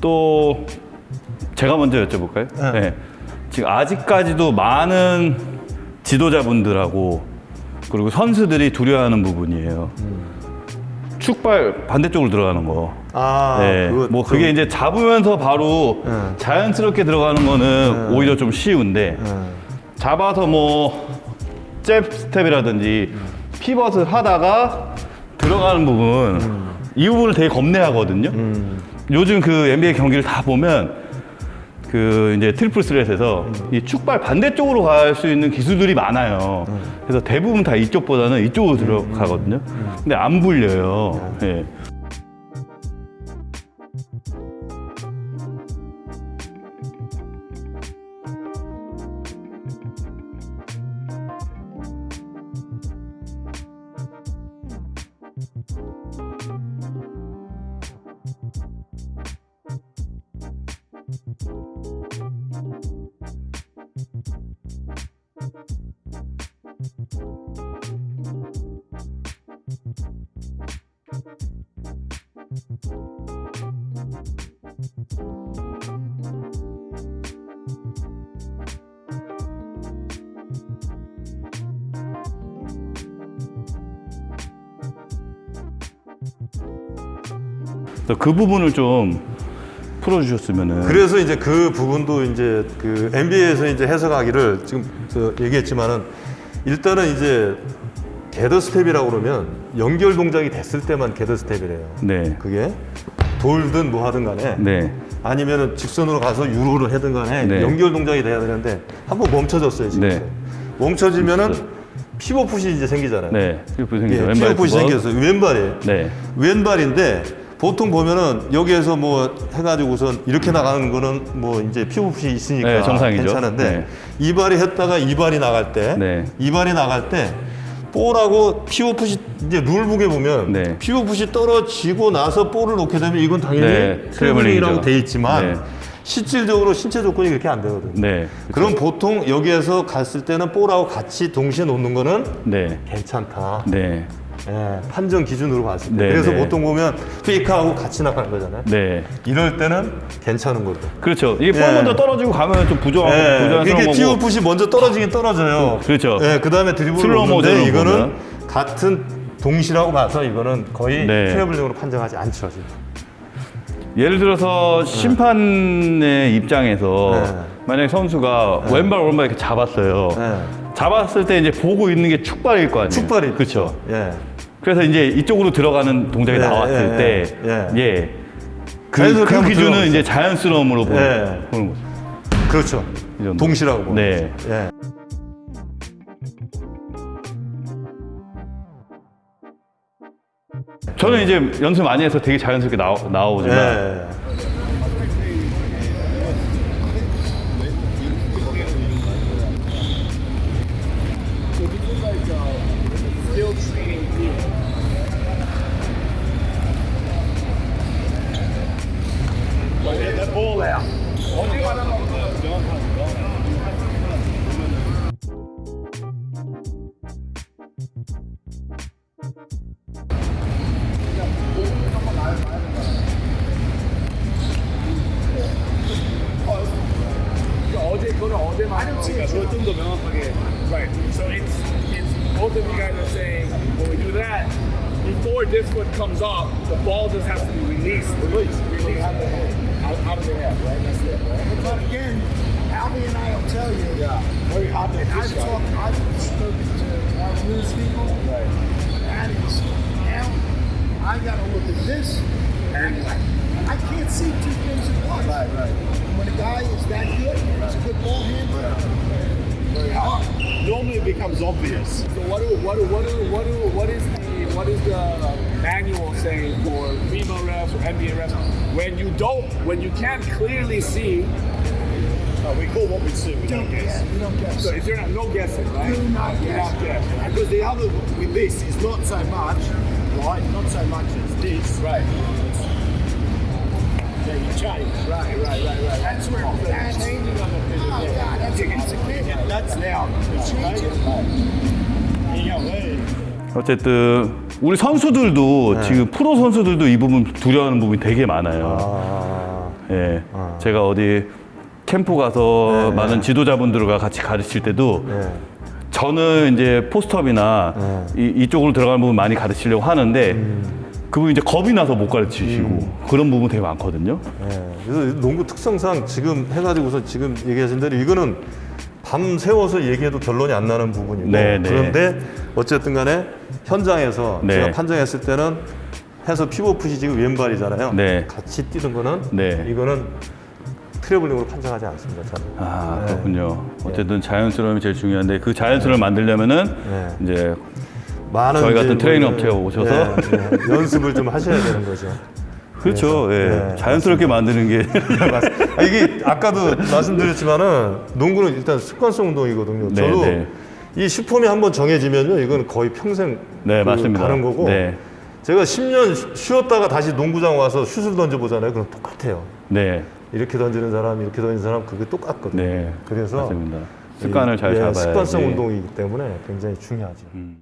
또 제가 먼저 여쭤볼까요? 네. 지금 아직까지도 많은 지도자분들하고 그리고 선수들이 두려워하는 부분이에요. 축발 반대쪽으로 들어가는 거. 아, 네. 그거 뭐 좀- 그게 이제 잡으면서 바로 네. 자연스럽게 들어가는 거는 오히려 좀 쉬운데 네. 잡아서 뭐 jab step이라든지 피벗을 하다가 들어가는 부분 이 부분을 되게 겁내하거든요. 요즘 그 NBA 경기를 다 보면 그 이제 triple threat에서 이 축발 반대쪽으로 갈 수 있는 기술들이 많아요. 그래서 대부분 다 이쪽보다는 이쪽으로 들어가거든요. 근데 안 불려요. 예. 그 부분을 좀 풀어주셨으면은. 그래서 이제 그 부분도 이제 그 NBA에서 이제 해석하기를 지금 저 얘기했지만은 일단은 이제 gather step이라고 그러면 연결 동작이 됐을 때만 gather step이래요. 네. 그게 돌든 뭐 하든 간에 네. 아니면은 직선으로 가서 euro를 하든 간에 네. 연결 동작이 돼야 되는데 한번 멈춰졌어요 지금. 네. 멈춰지면은 피벗풋이 이제 생기잖아요. 네. triple 생기죠. 예, 피벗풋이 구멍. 생겼어요. 왼발이에요. 네. 왼발인데 보통 보면은 여기에서 뭐 해가지고선 이렇게 나가는 거는 뭐 이제 피부풋이 있으니까 네, 정상이죠. 괜찮은데 네. 이 발이 했다가 이 발이 나갈 때 네. 이 발이 나갈 때 볼하고 피부풋이 이제 rulebook에 보면 네. 피부풋이 떨어지고 나서 볼을 놓게 되면 이건 당연히 네, 트래블링이라고. 돼 있지만 네. 실질적으로 신체 조건이 그렇게 안 되거든요. 네. 그럼 보통 여기에서 갔을 때는 볼하고 같이 동시에 놓는 거는 네. 괜찮다. 네. 예, 판정 기준으로 봤을 때. 네, 그래서 네. 보통 보면 페이크하고 같이 나가는 거잖아요. 네. 이럴 때는 괜찮은 거죠. 그렇죠. 이게 볼 예. 먼저 떨어지고 가면 좀 부정, 예, 부정스러운 이게 거고. 피오풋이 먼저 떨어지긴 떨어져요. 그렇죠. 예, 그 다음에 드리블을 모션으로 이거는 보면. 같은 동시라고 봐서 이거는 거의 네. 트래블링으로 판정하지 않죠. 지금. 예를 들어서 심판의 입장에서 네. 만약에 선수가 왼발 오른발 이렇게 잡았어요. 네. 잡았을 때 이제 보고 있는 게 축발일 거 아니에요. 축발이 그렇죠. 예. 그래서 이제 이쪽으로 들어가는 동작이 예, 나왔을 예, 때, 예, 예. 그, 그 기준은 이제 자연스러움으로 보는, 예. 보는 거죠. 그렇죠. 동시라고 보는 네. 거죠. 예. 저는 이제 연습 많이 해서 되게 자연스럽게 나오, 나오지만 거는 어제 말은 지금 좀더 명확하게. Right. So it's it's both of you guys are saying when we do that, before this foot comes up, the ball just has to be released. Release. Release. How, how do they have? Right. That's it. Right. But again, Albie and I will tell you. Yeah. Very hard to I've talked, I've spoken to our news people. Right. That is now. I got to look at this, and I, I can't see two things at once. Right. Right. When a guy is that good, he's a good ball handler. Very hard. Normally it becomes obvious. So what do what do what do what do what is the what is the manual saying for refs or NBA refs when you don't when you can't clearly see? Uh, we call what we see. We don't guess. Yeah, you don't guess. So if you're not no guessing, right? Do not Do guess. not guess. Because the other with this is not so much, right? Not so much as this. Right. Yeah, you change. Right. Right. Right. Right. That's where The that's. changing of the Oh, physical. yeah, that's a, that's a kid. Yeah, that's now. Change it. You go there. 어쨌든 우리 선수들도 네. 지금 프로 선수들도 이 부분 두려워하는 부분이 되게 많아요. 아, 예. 아. 제가 어디 캠프 가서 네, 많은 지도자분들과 같이 가르칠 때도 네. 저는 이제 포스트업이나 이, 이쪽으로 들어가는 부분 많이 가르치려고 하는데 음. 그분이 이제 겁이 나서 못 가르치시고 그런 부분 되게 많거든요. 네. 그래서 농구 특성상 지금 해가지고서 지금 얘기하신 대로 이거는 밤 새워서 얘기해도 결론이 안 나는 부분이고 네, 네. 그런데 어쨌든 간에 현장에서 네. 제가 판정했을 때는 해서 피벗풋이 지금 왼발이잖아요. 네. 같이 뛰는 거는 네. 이거는 트래블링으로 판정하지 않습니다. 저는. 아 네. 그렇군요. 어쨌든 자연스러움이 제일 중요한데 그 자연스러움을 만들려면은 네. 이제 많은 저희 같은 트레이닝 뭐 업체에 오셔서 네, 네. 연습을 좀 하셔야 되는 거죠. 그렇죠. 예. 네, 자연스럽게 만드는 게. 아, 이게 아까도 말씀드렸지만은 농구는 일단 습관성 운동이거든요. 네, 저도 네. 이 슈폼이 한번 정해지면요, 이건 거의 평생 네, 그 맞습니다. 가는 거고. 네. 제가 10년 쉬었다가 다시 농구장 와서 슛을 던져 보잖아요. 그럼 똑같아요. 네. 이렇게 던지는 사람, 이렇게 던지는 사람 그게 똑같거든요. 네. 그래서 맞습니다. 습관을 잘 예, 잡아야지. 습관성 운동이기 때문에 굉장히 중요하죠. 음.